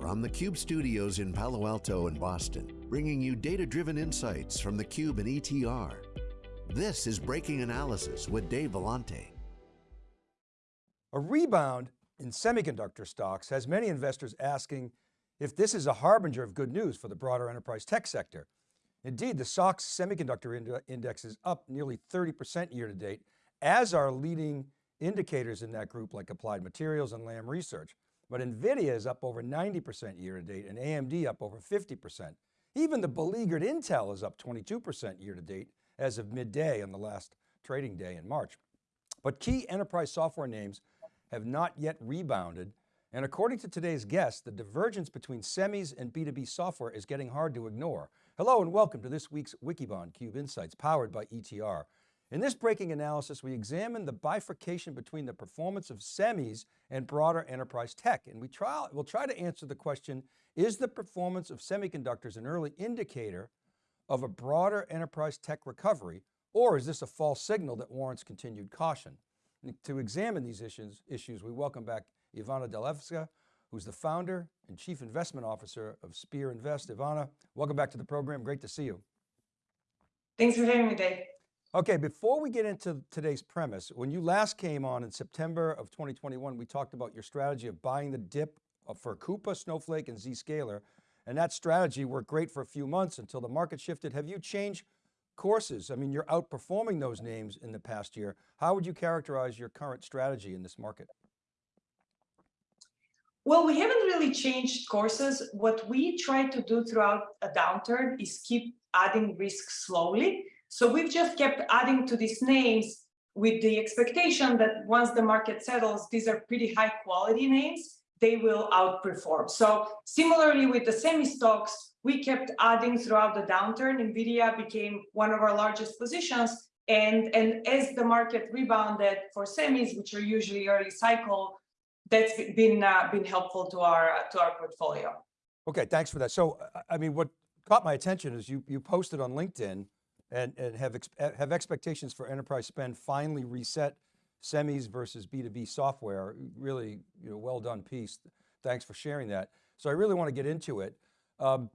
from the Cube studios in Palo Alto and Boston, bringing you data-driven insights from the Cube and ETR. This is Breaking Analysis with Dave Vellante. A rebound in semiconductor stocks has many investors asking if this is a harbinger of good news for the broader enterprise tech sector. Indeed, the SOX semiconductor index is up nearly 30% year to date, as are leading indicators in that group like Applied Materials and Lam Research. But NVIDIA is up over 90% year to date and AMD up over 50%. Even the beleaguered Intel is up 22% year to date as of midday on the last trading day in March. But key enterprise software names have not yet rebounded. And according to today's guest, the divergence between semis and B2B software is getting hard to ignore. Hello and welcome to this week's Wikibon Cube Insights powered by ETR. In this breaking analysis, we examine the bifurcation between the performance of semis and broader enterprise tech. And we try, we'll try to answer the question, is the performance of semiconductors an early indicator of a broader enterprise tech recovery, or is this a false signal that warrants continued caution? And to examine these issues, issues, we welcome back Ivana Delevska, who's the founder and chief investment officer of Spear Invest. Ivana, welcome back to the program. Great to see you. Thanks for having me, Dave. Okay, before we get into today's premise, when you last came on in September of 2021, we talked about your strategy of buying the dip uh, for Coupa, Snowflake, and Zscaler. And that strategy worked great for a few months until the market shifted. Have you changed courses? I mean, you're outperforming those names in the past year. How would you characterize your current strategy in this market? Well, we haven't really changed courses. What we try to do throughout a downturn is keep adding risk slowly. So we've just kept adding to these names with the expectation that once the market settles, these are pretty high quality names, they will outperform. So similarly with the semi stocks, we kept adding throughout the downturn. NVIDIA became one of our largest positions. And, and as the market rebounded for semis, which are usually early cycle, that's been, uh, been helpful to our, uh, to our portfolio. Okay, thanks for that. So, I mean, what caught my attention is you, you posted on LinkedIn and, and have, ex have expectations for enterprise spend finally reset semis versus B2B software. Really, you know, well done piece. Thanks for sharing that. So I really want to get into it. Um,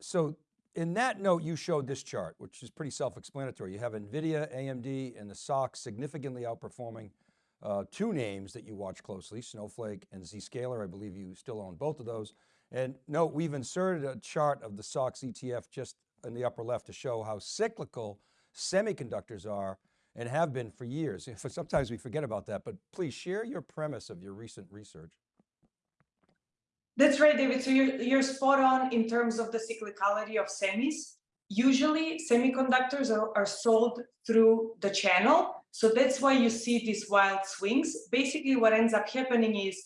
so in that note, you showed this chart, which is pretty self-explanatory. You have NVIDIA, AMD, and the SOX significantly outperforming uh, two names that you watch closely, Snowflake and Zscaler. I believe you still own both of those. And note, we've inserted a chart of the SOX ETF just in the upper left to show how cyclical semiconductors are and have been for years. Sometimes we forget about that, but please share your premise of your recent research. That's right, David. So you're, you're spot on in terms of the cyclicality of semis. Usually semiconductors are, are sold through the channel. So that's why you see these wild swings. Basically what ends up happening is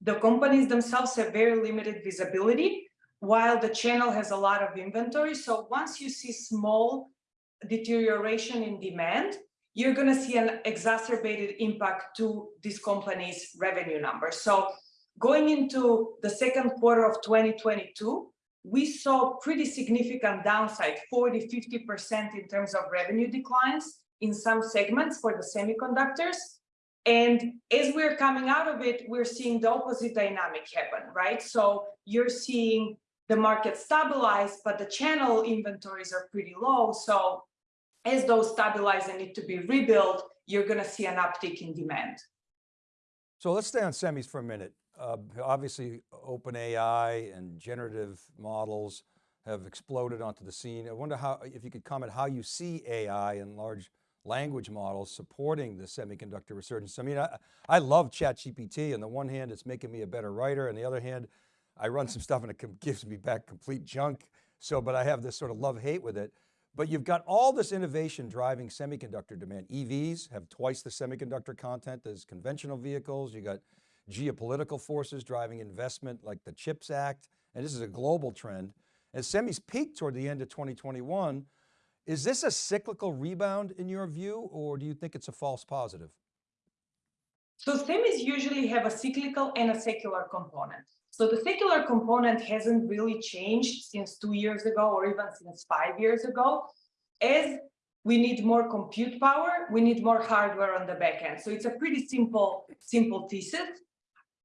the companies themselves have very limited visibility while the channel has a lot of inventory. So once you see small deterioration in demand, you're going to see an exacerbated impact to this company's revenue numbers. So going into the second quarter of 2022, we saw pretty significant downside, 40, 50% in terms of revenue declines in some segments for the semiconductors. And as we're coming out of it, we're seeing the opposite dynamic happen, right? So you're seeing the market stabilize, but the channel inventories are pretty low. So as those stabilize and need to be rebuilt, you're going to see an uptick in demand. So let's stay on semis for a minute. Uh, obviously, OpenAI and generative models have exploded onto the scene. I wonder how, if you could comment how you see AI and large language models supporting the semiconductor resurgence. I mean, I, I love ChatGPT. On the one hand, it's making me a better writer. On the other hand, I run some stuff and it gives me back complete junk. So, but I have this sort of love hate with it. But you've got all this innovation driving semiconductor demand. EVs have twice the semiconductor content as conventional vehicles. You got geopolitical forces driving investment like the CHIPS Act. And this is a global trend. As semis peaked toward the end of 2021, is this a cyclical rebound in your view, or do you think it's a false positive? So semis usually have a cyclical and a secular component. So the secular component hasn't really changed since two years ago or even since five years ago. As we need more compute power, we need more hardware on the back end. So it's a pretty simple, simple thesis.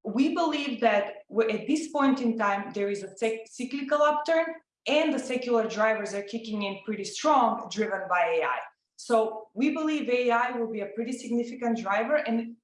we believe that at this point in time, there is a cyclical upturn and the secular drivers are kicking in pretty strong, driven by AI. So we believe AI will be a pretty significant driver. And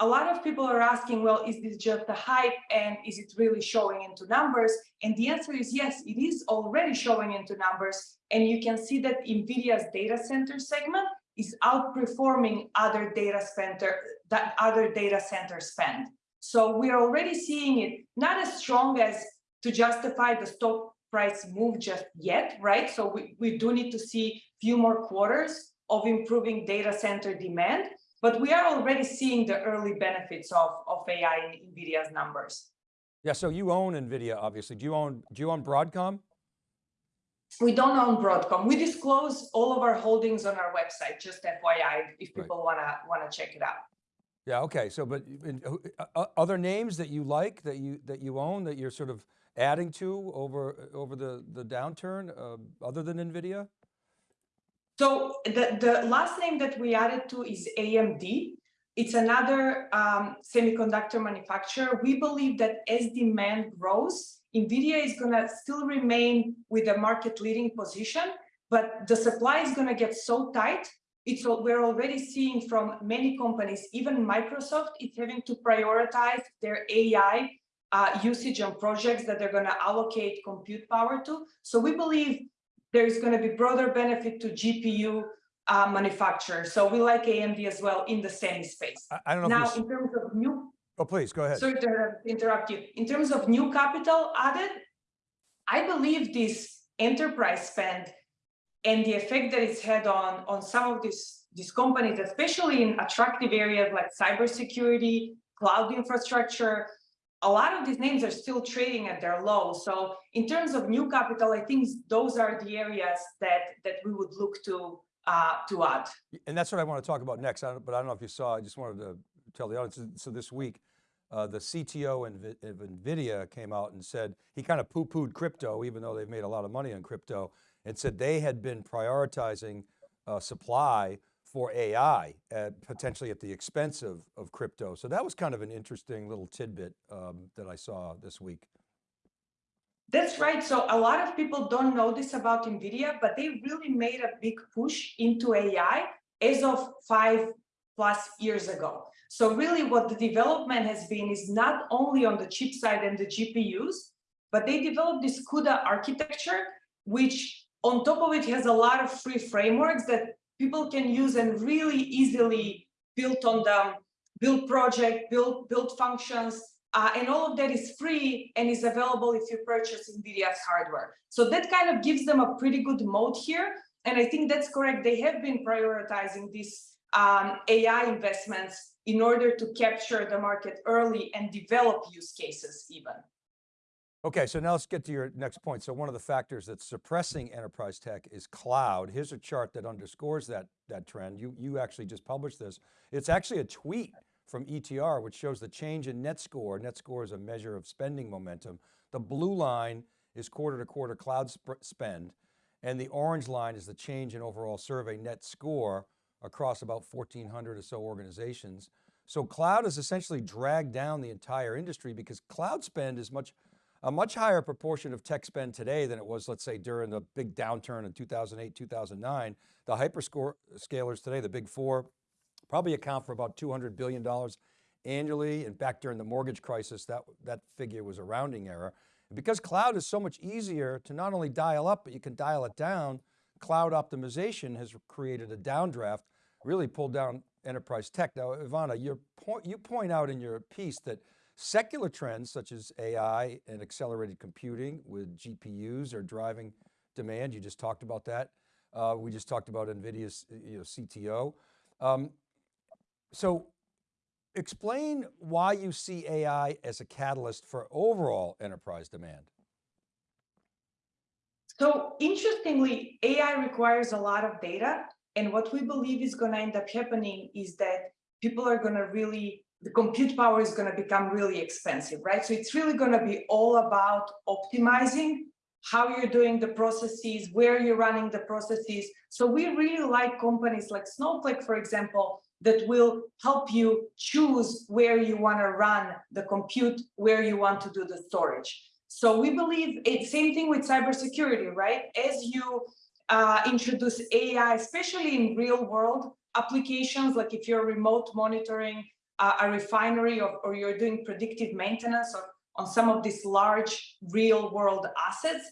a lot of people are asking, well, is this just a hype and is it really showing into numbers? And the answer is yes, it is already showing into numbers. And you can see that NVIDIA's data center segment is outperforming other data center, that other data center spend. So we're already seeing it not as strong as to justify the stock price move just yet, right? So we, we do need to see a few more quarters of improving data center demand, but we are already seeing the early benefits of, of AI in NVIDIA's numbers. Yeah, so you own NVIDIA, obviously. Do you own, do you own Broadcom? We don't own Broadcom. We disclose all of our holdings on our website, just FYI, if people right. wanna, wanna check it out. Yeah, okay, so, but uh, uh, other names that you like, that you, that you own, that you're sort of adding to over, over the, the downturn, uh, other than NVIDIA? So the, the last name that we added to is AMD. It's another um, semiconductor manufacturer. We believe that as demand grows, NVIDIA is gonna still remain with a market leading position, but the supply is gonna get so tight it's we're already seeing from many companies, even Microsoft, it's having to prioritize their AI uh, usage on projects that they're going to allocate compute power to. So we believe there's going to be broader benefit to GPU uh, manufacturers. So we like AMD as well in the semi space. I, I don't know. Now, in terms of new. Oh, please go ahead. Sorry to interrupt you. In terms of new capital added, I believe this enterprise spend and the effect that it's had on, on some of these, these companies, especially in attractive areas like cybersecurity, cloud infrastructure, a lot of these names are still trading at their low. So in terms of new capital, I think those are the areas that, that we would look to, uh, to add. And that's what I want to talk about next, but I don't know if you saw, I just wanted to tell the audience, so this week, uh, the CTO of NVIDIA came out and said, he kind of poo-pooed crypto, even though they've made a lot of money on crypto, and said they had been prioritizing uh, supply for AI, at, potentially at the expense of, of crypto. So that was kind of an interesting little tidbit um, that I saw this week. That's right. So a lot of people don't know this about NVIDIA, but they really made a big push into AI as of five plus years ago. So really what the development has been is not only on the chip side and the GPUs, but they developed this CUDA architecture, which on top of it has a lot of free frameworks that people can use and really easily build on them, build project, build, build functions, uh, and all of that is free and is available if you purchase NVIDIA's hardware. So that kind of gives them a pretty good mode here. And I think that's correct. They have been prioritizing these um, AI investments in order to capture the market early and develop use cases even. Okay, so now let's get to your next point. So one of the factors that's suppressing enterprise tech is cloud. Here's a chart that underscores that, that trend. You, you actually just published this. It's actually a tweet from ETR, which shows the change in net score. Net score is a measure of spending momentum. The blue line is quarter to quarter cloud sp spend, and the orange line is the change in overall survey net score across about 1,400 or so organizations. So cloud has essentially dragged down the entire industry because cloud spend is much a much higher proportion of tech spend today than it was, let's say, during the big downturn in 2008, 2009. The hyperscalers uh, today, the big four, probably account for about $200 billion annually. And back during the mortgage crisis, that, that figure was a rounding error. And because cloud is so much easier to not only dial up, but you can dial it down, cloud optimization has created a downdraft, really pulled down enterprise tech. Now, Ivana, your point, you point out in your piece that Secular trends such as AI and accelerated computing with GPUs are driving demand. You just talked about that. Uh, we just talked about NVIDIA's you know, CTO. Um, so explain why you see AI as a catalyst for overall enterprise demand. So interestingly, AI requires a lot of data. And what we believe is going to end up happening is that people are going to really the compute power is going to become really expensive, right? So it's really going to be all about optimizing how you're doing the processes, where you're running the processes. So we really like companies like Snowflake, for example, that will help you choose where you want to run the compute, where you want to do the storage. So we believe it's same thing with cybersecurity, right? As you uh, introduce AI, especially in real world applications, like if you're remote monitoring a refinery or, or, you're doing predictive maintenance or on some of these large real world assets,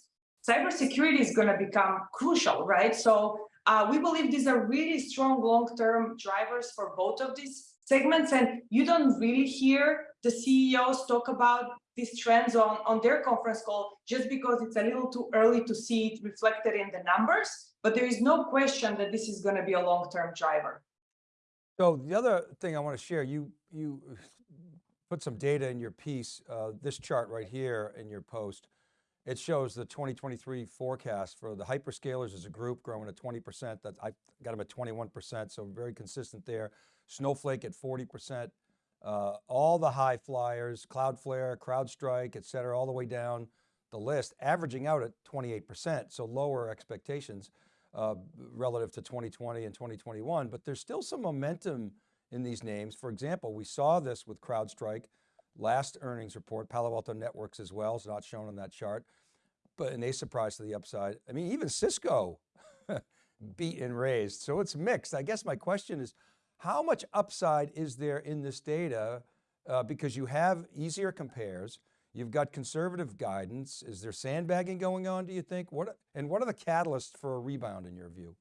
cybersecurity is going to become crucial, right? So uh, we believe these are really strong long-term drivers for both of these segments. And you don't really hear the CEOs talk about these trends on, on their conference call just because it's a little too early to see it reflected in the numbers. But there is no question that this is going to be a long-term driver. So the other thing I want to share, you, you put some data in your piece, uh, this chart right here in your post, it shows the 2023 forecast for the hyperscalers as a group growing at 20%. That I got them at 21%, so very consistent there. Snowflake at 40%. Uh, all the high flyers, Cloudflare, CrowdStrike, et cetera, all the way down the list, averaging out at 28%, so lower expectations uh, relative to 2020 and 2021, but there's still some momentum in these names. For example, we saw this with CrowdStrike, last earnings report, Palo Alto Networks as well, is not shown on that chart, but and they surprised to the upside. I mean, even Cisco beat and raised, so it's mixed. I guess my question is, how much upside is there in this data? Uh, because you have easier compares, you've got conservative guidance. Is there sandbagging going on, do you think? What And what are the catalysts for a rebound in your view?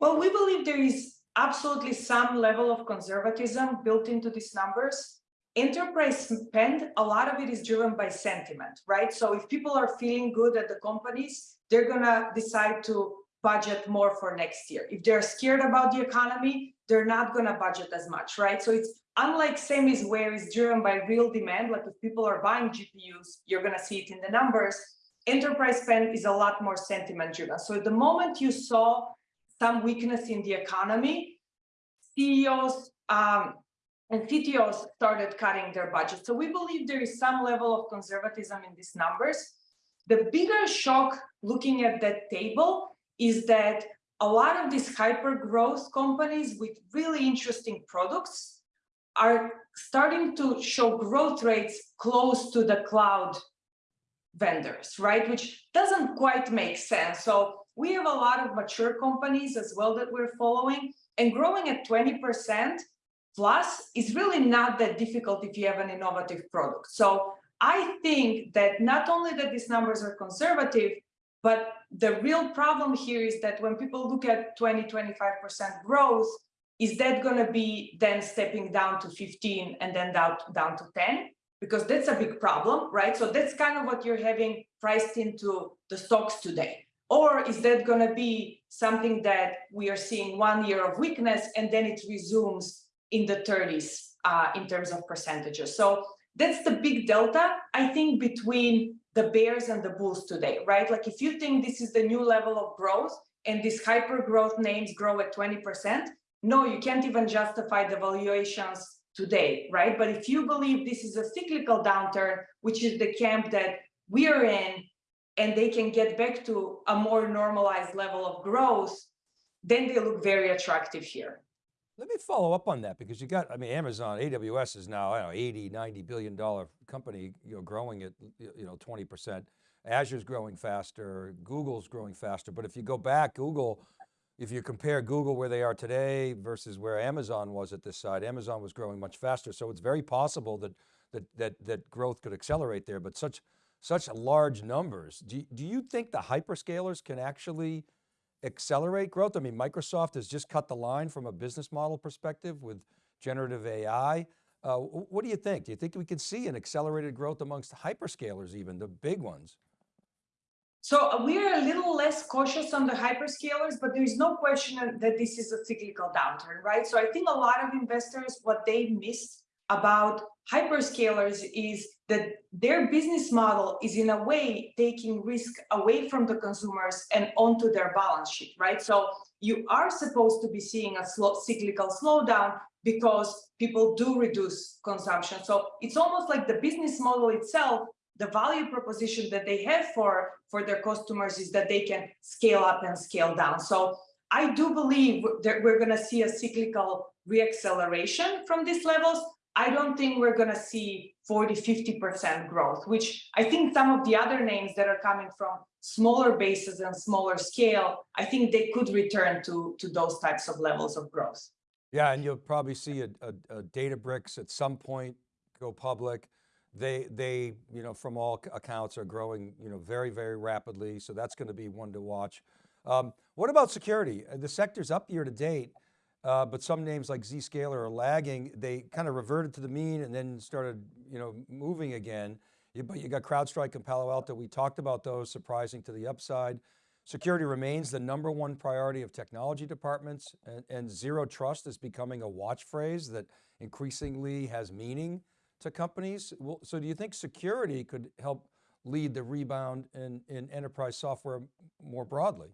Well, we believe there is absolutely some level of conservatism built into these numbers enterprise spend, a lot of it is driven by sentiment, right? So if people are feeling good at the companies, they're gonna decide to budget more for next year. If they're scared about the economy, they're not gonna budget as much, right? So it's unlike semis where it's driven by real demand, like if people are buying GPUs, you're gonna see it in the numbers. Enterprise spend is a lot more sentiment driven. So the moment you saw some weakness in the economy, CEOs um, and CTOs started cutting their budget. So we believe there is some level of conservatism in these numbers. The bigger shock looking at that table is that a lot of these hyper growth companies with really interesting products are starting to show growth rates close to the cloud vendors, right? Which doesn't quite make sense. So we have a lot of mature companies as well that we're following and growing at 20% plus is really not that difficult if you have an innovative product. So I think that not only that these numbers are conservative, but the real problem here is that when people look at 20, 25% growth, is that going to be then stepping down to 15 and then down, down to 10? Because that's a big problem, right? So that's kind of what you're having priced into the stocks today. Or is that going to be something that we are seeing one year of weakness and then it resumes in the 30s uh, in terms of percentages. So that's the big delta, I think, between the bears and the bulls today, right? Like if you think this is the new level of growth and these hyper growth names grow at 20%, no, you can't even justify the valuations today, right? But if you believe this is a cyclical downturn, which is the camp that we are in, and they can get back to a more normalized level of growth, then they look very attractive here. Let me follow up on that because you got, I mean, Amazon, AWS is now, I don't know, 80, 90 billion dollar company, you know, growing at, you know, 20%. Azure's growing faster, Google's growing faster. But if you go back, Google, if you compare Google where they are today versus where Amazon was at this side, Amazon was growing much faster. So it's very possible that, that, that, that growth could accelerate there, but such, such large numbers. Do, do you think the hyperscalers can actually accelerate growth? I mean, Microsoft has just cut the line from a business model perspective with generative AI. Uh, what do you think? Do you think we can see an accelerated growth amongst hyperscalers even, the big ones? So uh, we are a little less cautious on the hyperscalers, but there is no question that this is a cyclical downturn, right? So I think a lot of investors, what they missed about hyperscalers is that their business model is in a way taking risk away from the consumers and onto their balance sheet, right? So you are supposed to be seeing a slow, cyclical slowdown because people do reduce consumption. So it's almost like the business model itself, the value proposition that they have for, for their customers is that they can scale up and scale down. So I do believe that we're going to see a cyclical reacceleration from these levels. I don't think we're going to see 40, 50% growth, which I think some of the other names that are coming from smaller bases and smaller scale, I think they could return to, to those types of levels of growth. Yeah, and you'll probably see a, a, a Databricks at some point go public. They, they, you know, from all accounts are growing, you know, very, very rapidly. So that's going to be one to watch. Um, what about security? Uh, the sector's up year to date, uh, but some names like Zscaler are lagging. They kind of reverted to the mean and then started, you know, moving again. You, but you got CrowdStrike and Palo Alto. We talked about those surprising to the upside. Security remains the number one priority of technology departments and, and zero trust is becoming a watch phrase that increasingly has meaning to companies. So do you think security could help lead the rebound in, in enterprise software more broadly?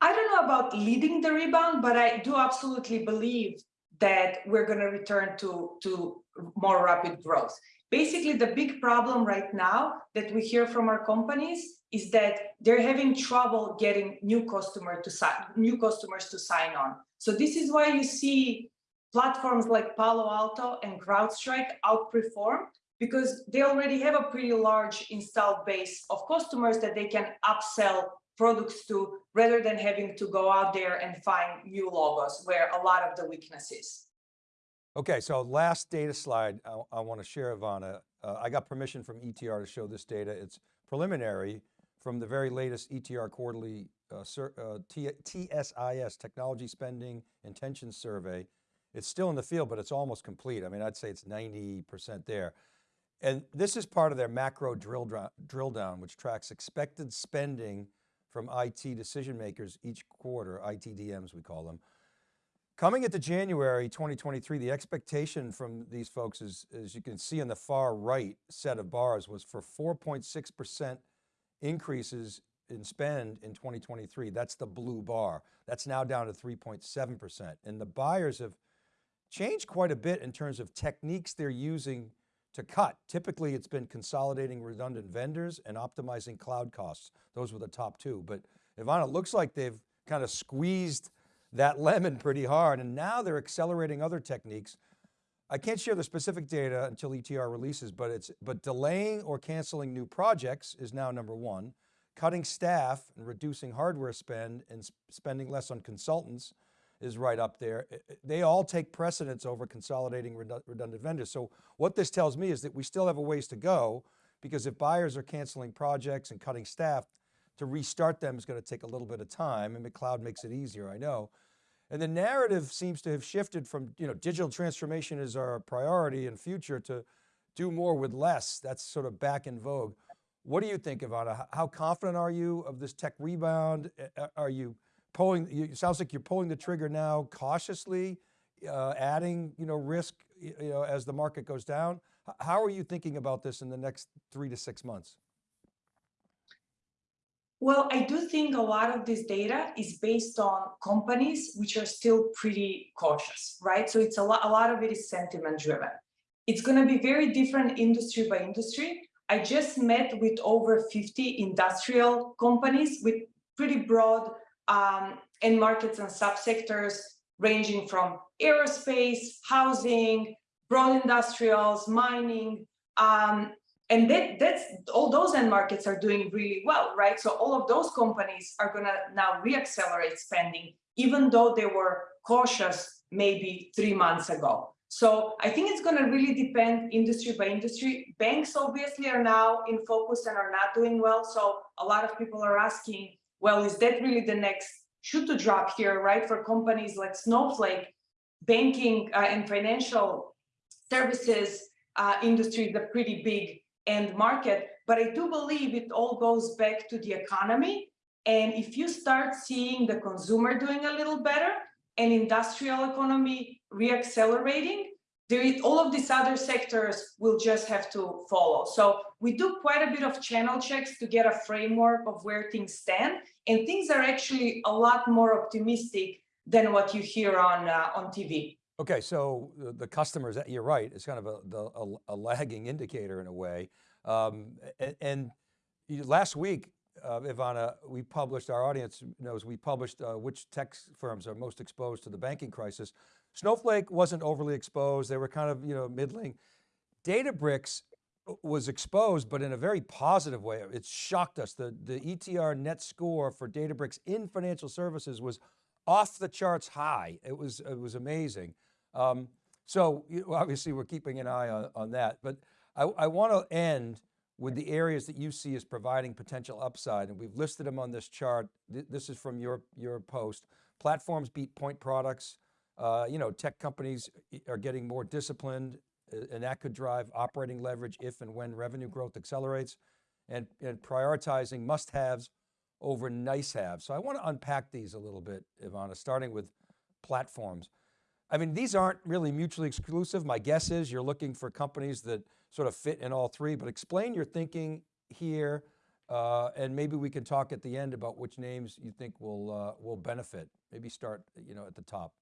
I don't know about leading the rebound, but I do absolutely believe that we're going to return to, to more rapid growth. Basically, the big problem right now that we hear from our companies is that they're having trouble getting new customer to sign, new customers to sign on. So this is why you see platforms like Palo Alto and CrowdStrike outperform because they already have a pretty large installed base of customers that they can upsell products to rather than having to go out there and find new logos where a lot of the weakness is. Okay, so last data slide I, I want to share, Ivana. Uh, I got permission from ETR to show this data. It's preliminary from the very latest ETR quarterly uh, uh, TSIS, Technology Spending Intentions Survey. It's still in the field, but it's almost complete. I mean, I'd say it's 90% there. And this is part of their macro drill, drill down, which tracks expected spending from IT decision makers each quarter, ITDMs we call them. Coming into January 2023, the expectation from these folks is, as you can see on the far right set of bars was for 4.6% increases in spend in 2023. That's the blue bar. That's now down to 3.7%. And the buyers have changed quite a bit in terms of techniques they're using to cut. Typically it's been consolidating redundant vendors and optimizing cloud costs. Those were the top two, but Ivana, it looks like they've kind of squeezed that lemon pretty hard and now they're accelerating other techniques. I can't share the specific data until ETR releases, but it's, but delaying or canceling new projects is now number one. Cutting staff and reducing hardware spend and spending less on consultants is right up there. They all take precedence over consolidating redundant vendors. So what this tells me is that we still have a ways to go because if buyers are canceling projects and cutting staff, to restart them is going to take a little bit of time and the cloud makes it easier, I know. And the narrative seems to have shifted from, you know, digital transformation is our priority and future to do more with less. That's sort of back in vogue. What do you think, Ivana? How confident are you of this tech rebound? Are you pulling, it sounds like you're pulling the trigger now cautiously, uh, adding, you know, risk, you know, as the market goes down. How are you thinking about this in the next three to six months? Well, I do think a lot of this data is based on companies which are still pretty cautious, right? So it's a lot, a lot of it is sentiment driven. It's going to be very different industry by industry. I just met with over 50 industrial companies with pretty broad um, end markets and subsectors ranging from aerospace, housing, broad industrials, mining, um, and that, that's all those end markets are doing really well, right? So all of those companies are going to now reaccelerate spending, even though they were cautious maybe three months ago. So I think it's going to really depend industry by industry. Banks obviously are now in focus and are not doing well. So a lot of people are asking, well, is that really the next shoe to drop here, right? For companies like Snowflake, banking uh, and financial services uh, industry is a pretty big end market. But I do believe it all goes back to the economy. And if you start seeing the consumer doing a little better and industrial economy reaccelerating, all of these other sectors will just have to follow. So we do quite a bit of channel checks to get a framework of where things stand, and things are actually a lot more optimistic than what you hear on uh, on TV. Okay, so the, the customers, you're right, it's kind of a, the, a, a lagging indicator in a way. Um, and, and, last week, uh, Ivana, we published, our audience knows, we published uh, which tech firms are most exposed to the banking crisis. Snowflake wasn't overly exposed. They were kind of, you know, middling. Databricks was exposed, but in a very positive way. It shocked us. The, the ETR net score for Databricks in financial services was off the charts high. It was, it was amazing. Um, so you know, obviously we're keeping an eye on, on that, but I, I want to end with the areas that you see as providing potential upside. And we've listed them on this chart. This is from your, your post. Platforms beat point products. Uh, you know, tech companies are getting more disciplined and that could drive operating leverage if and when revenue growth accelerates and, and prioritizing must-haves over nice-haves. So I want to unpack these a little bit, Ivana, starting with platforms. I mean, these aren't really mutually exclusive. My guess is you're looking for companies that sort of fit in all three, but explain your thinking here uh, and maybe we can talk at the end about which names you think will, uh, will benefit. Maybe start you know, at the top.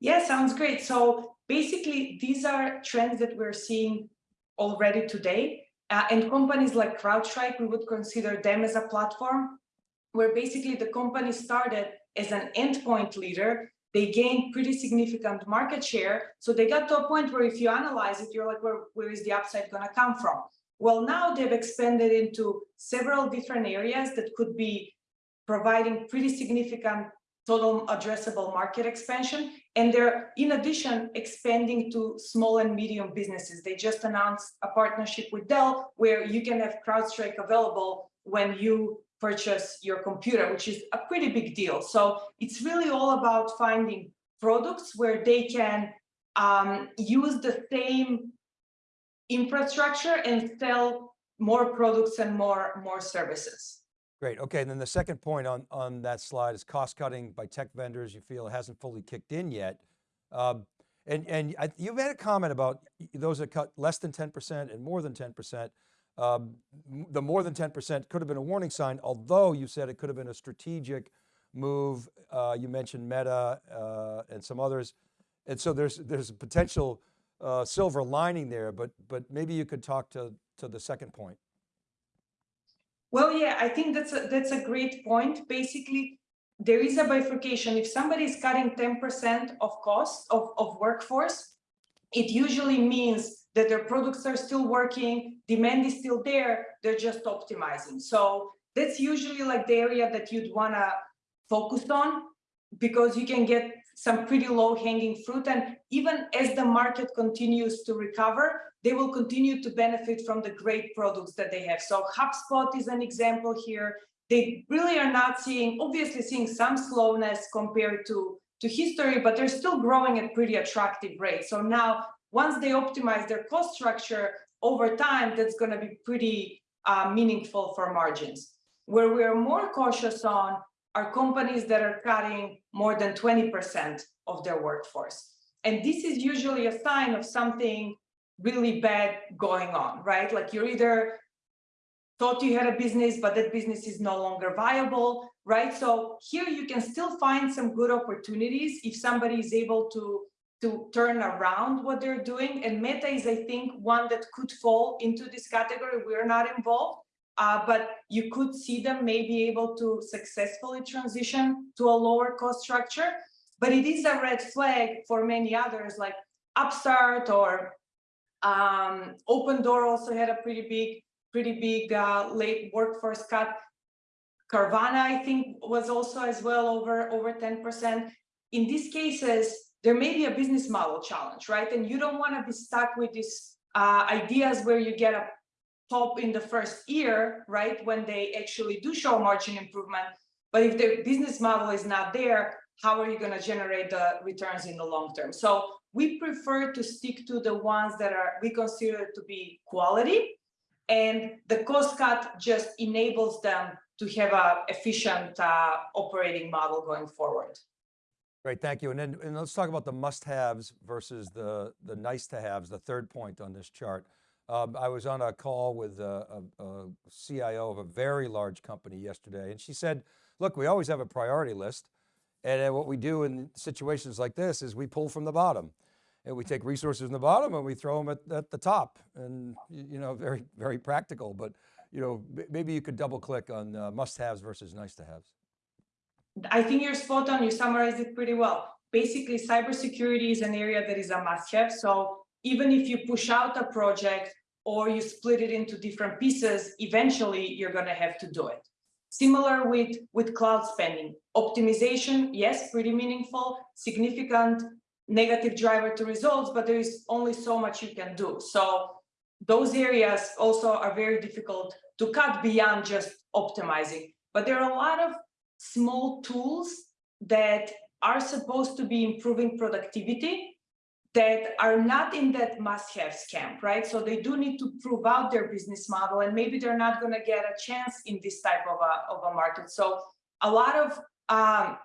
Yeah, sounds great. So basically, these are trends that we're seeing already today. Uh, and companies like CrowdStrike, we would consider them as a platform where basically the company started as an endpoint leader. They gained pretty significant market share. So they got to a point where if you analyze it, you're like, where, where is the upside going to come from? Well, now they've expanded into several different areas that could be providing pretty significant total addressable market expansion. And they're, in addition, expanding to small and medium businesses. They just announced a partnership with Dell where you can have CrowdStrike available when you purchase your computer, which is a pretty big deal. So it's really all about finding products where they can um, use the same infrastructure and sell more products and more, more services. Great, okay, and then the second point on, on that slide is cost cutting by tech vendors you feel hasn't fully kicked in yet. Um, and and I, you made a comment about those that cut less than 10% and more than 10%. Um, the more than 10% could have been a warning sign, although you said it could have been a strategic move. Uh, you mentioned Meta uh, and some others. And so there's, there's a potential uh, silver lining there, but, but maybe you could talk to, to the second point. Well, yeah, I think that's a, that's a great point. Basically, there is a bifurcation. If somebody is cutting 10% of cost of, of workforce, it usually means that their products are still working, demand is still there, they're just optimizing. So that's usually like the area that you'd wanna focus on because you can get some pretty low hanging fruit. And even as the market continues to recover, they will continue to benefit from the great products that they have. So HubSpot is an example here. They really are not seeing, obviously seeing some slowness compared to, to history, but they're still growing at pretty attractive rates. So now, once they optimize their cost structure over time, that's going to be pretty uh, meaningful for margins. Where we're more cautious on are companies that are cutting more than 20% of their workforce. And this is usually a sign of something really bad going on, right? Like you're either thought you had a business, but that business is no longer viable, right? So here you can still find some good opportunities if somebody is able to, to turn around what they're doing. And Meta is, I think, one that could fall into this category. We're not involved, uh, but you could see them maybe able to successfully transition to a lower cost structure. But it is a red flag for many others like Upstart or um, Opendoor also had a pretty big, pretty big uh, late workforce cut. Carvana, I think, was also as well over, over 10%. In these cases, there may be a business model challenge, right? And you don't want to be stuck with these uh, ideas where you get a pop in the first year, right? When they actually do show margin improvement. But if the business model is not there, how are you going to generate the returns in the long term? So we prefer to stick to the ones that are we consider to be quality and the cost cut just enables them to have a efficient uh, operating model going forward. Great, thank you. And then and let's talk about the must-haves versus the, the nice-to-haves, the third point on this chart. Um, I was on a call with a, a, a CIO of a very large company yesterday, and she said, look, we always have a priority list. And what we do in situations like this is we pull from the bottom. and we take resources in the bottom and we throw them at, at the top. And you know, very, very practical, but you know, maybe you could double click on uh, must-haves versus nice-to-haves. I think you're spot on. You summarized it pretty well. Basically, cybersecurity is an area that is a must-have. So even if you push out a project or you split it into different pieces, eventually you're going to have to do it. Similar with, with cloud spending. Optimization, yes, pretty meaningful, significant negative driver to results, but there is only so much you can do. So those areas also are very difficult to cut beyond just optimizing. But there are a lot of small tools that are supposed to be improving productivity that are not in that must-haves camp, right? So they do need to prove out their business model, and maybe they're not going to get a chance in this type of a, of a market. So a lot of um,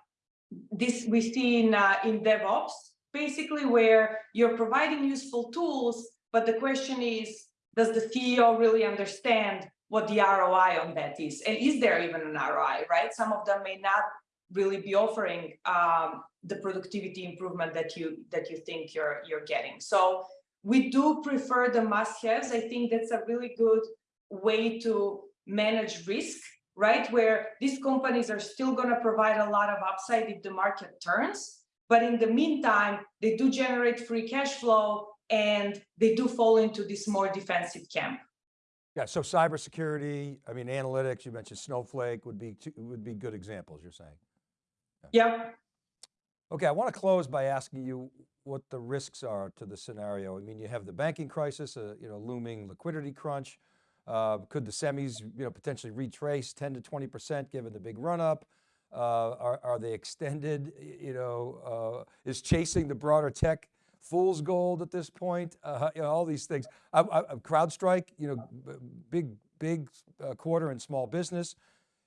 this we see in, uh, in DevOps, basically where you're providing useful tools, but the question is, does the CEO really understand what the ROI on that is? And is there even an ROI, right? Some of them may not really be offering um, the productivity improvement that you that you think you're you're getting. So we do prefer the must-haves. I think that's a really good way to manage risk, right? Where these companies are still going to provide a lot of upside if the market turns. But in the meantime, they do generate free cash flow and they do fall into this more defensive camp. Yeah, so cybersecurity, I mean, analytics, you mentioned Snowflake would be, would be good examples, you're saying. Yep. Okay, I want to close by asking you what the risks are to the scenario. I mean, you have the banking crisis, a you know, looming liquidity crunch. Uh, could the semis you know, potentially retrace 10 to 20% given the big run up? Uh, are, are they extended? You know, uh, is chasing the broader tech fool's gold at this point? Uh, you know, all these things. I, I, CrowdStrike, you know, big, big uh, quarter in small business.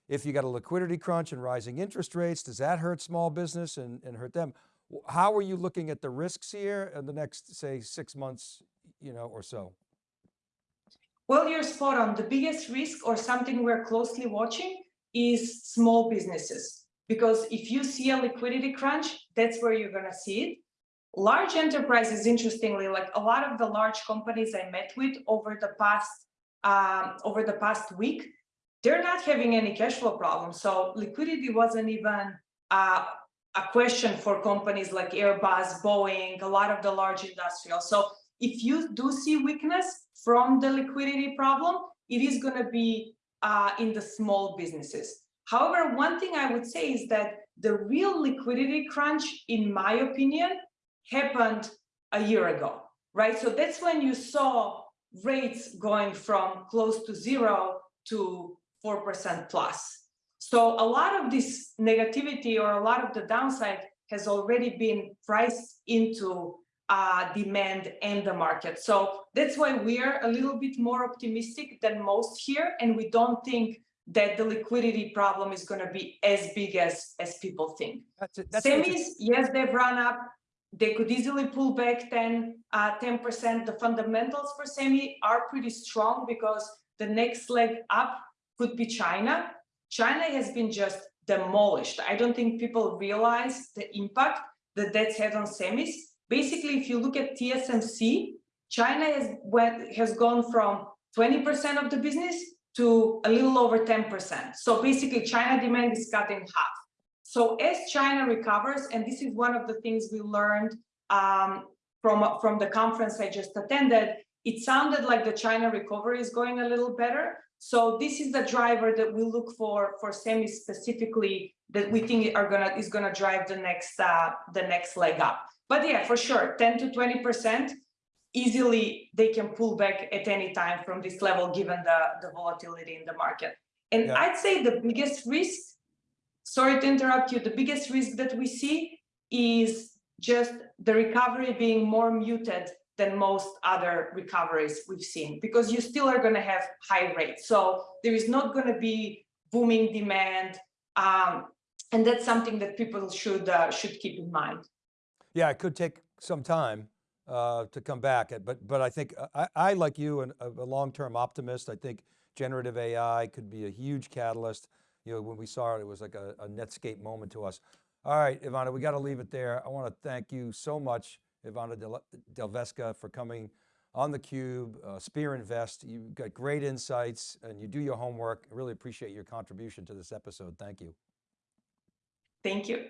If you got a liquidity crunch and rising interest rates, does that hurt small business and, and hurt them? How are you looking at the risks here in the next, say, six months, you know, or so? Well, you're spot on. The biggest risk or something we're closely watching is small businesses. Because if you see a liquidity crunch, that's where you're going to see it. Large enterprises, interestingly, like a lot of the large companies I met with over the past um, over the past week, they're not having any cash flow problems. So liquidity wasn't even uh, a question for companies like Airbus, Boeing, a lot of the large industrials. So if you do see weakness from the liquidity problem, it is going to be uh, in the small businesses. However, one thing I would say is that the real liquidity crunch, in my opinion, happened a year ago, right? So that's when you saw rates going from close to zero to 4% plus. So a lot of this negativity or a lot of the downside has already been priced into uh, demand and the market. So that's why we're a little bit more optimistic than most here. And we don't think that the liquidity problem is going to be as big as, as people think. That's it. That's Semis, yes, they've run up. They could easily pull back 10, uh, 10%. The fundamentals for semi are pretty strong because the next leg up could be China. China has been just demolished. I don't think people realize the impact that that's had on semis. Basically, if you look at TSMC, China has went, has gone from 20% of the business to a little over 10%. So basically, China demand is cut in half. So as China recovers, and this is one of the things we learned um, from, from the conference I just attended, it sounded like the China recovery is going a little better. So this is the driver that we look for for semi specifically that we think are gonna is gonna drive the next uh, the next leg up. But yeah, for sure, 10 to 20 percent easily they can pull back at any time from this level given the the volatility in the market. And yeah. I'd say the biggest risk, sorry to interrupt you, the biggest risk that we see is just the recovery being more muted than most other recoveries we've seen because you still are going to have high rates. So there is not going to be booming demand. Um, and that's something that people should uh, should keep in mind. Yeah, it could take some time uh, to come back, but but I think I, I like you, an, a long-term optimist. I think generative AI could be a huge catalyst. You know, when we saw it, it was like a, a Netscape moment to us. All right, Ivana, we got to leave it there. I want to thank you so much Ivana Del, Delvesca for coming on theCUBE, uh, Spear Invest. You've got great insights and you do your homework. I really appreciate your contribution to this episode. Thank you. Thank you.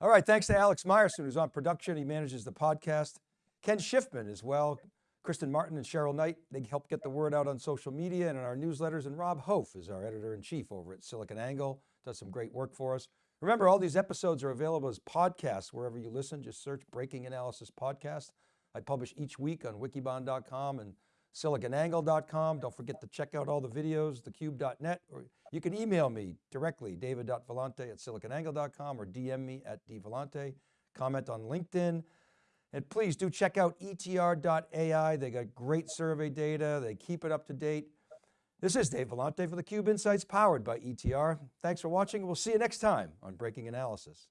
All right, thanks to Alex Myerson, who's on production. He manages the podcast. Ken Schiffman as well. Kristen Martin and Cheryl Knight, they help get the word out on social media and in our newsletters. And Rob Hof is our editor-in-chief over at SiliconANGLE, does some great work for us. Remember, all these episodes are available as podcasts wherever you listen. Just search Breaking Analysis Podcast. I publish each week on wikibon.com and siliconangle.com. Don't forget to check out all the videos, thecube.net, or you can email me directly, david.vellante at siliconangle.com or DM me at dvellante. Comment on LinkedIn. And please do check out etr.ai. They got great survey data. They keep it up to date. This is Dave Vellante for theCUBE Insights powered by ETR. Thanks for watching. We'll see you next time on Breaking Analysis.